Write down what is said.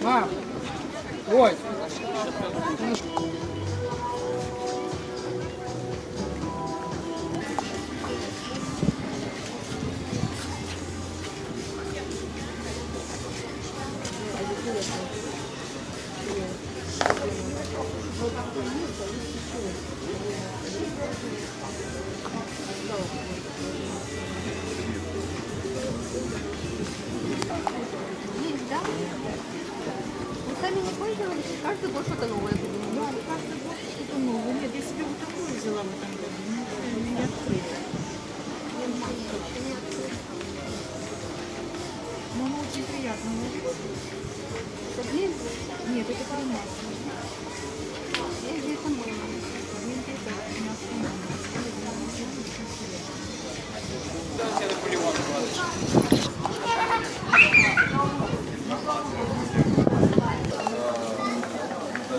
Мам, ой. Есть, Не пользовались? Каждый год что-то новое придумали. Да, каждый год что-то новое. Нет, я себе вот такую взяла в этом году. Ну, это не открыто. Но оно очень приятно ложится. Это Нет, это кремация.